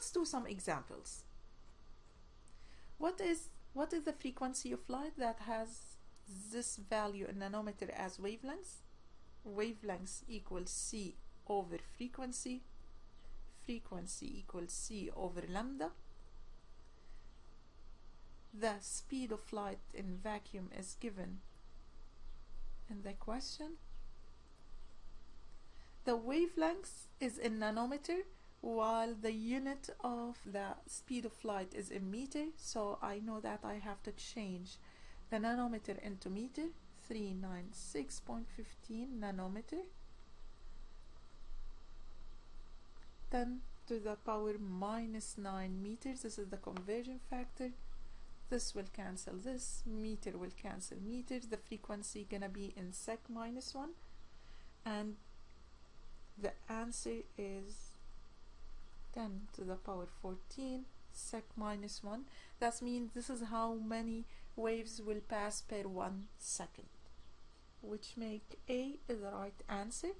let's do some examples. What is what is the frequency of light that has this value in nanometer as wavelengths? Wavelengths equals c over frequency. Frequency equals c over lambda. The speed of light in vacuum is given in the question. The wavelength is in nanometer while the unit of the speed of light is in meter so I know that I have to change the nanometer into meter. 396.15 nanometer. 10 to the power minus 9 meters. This is the conversion factor. This will cancel this meter will cancel meters the frequency gonna be in sec minus 1 and the answer is 10 to the power 14 sec minus 1 that means this is how many waves will pass per one second which make A is the right answer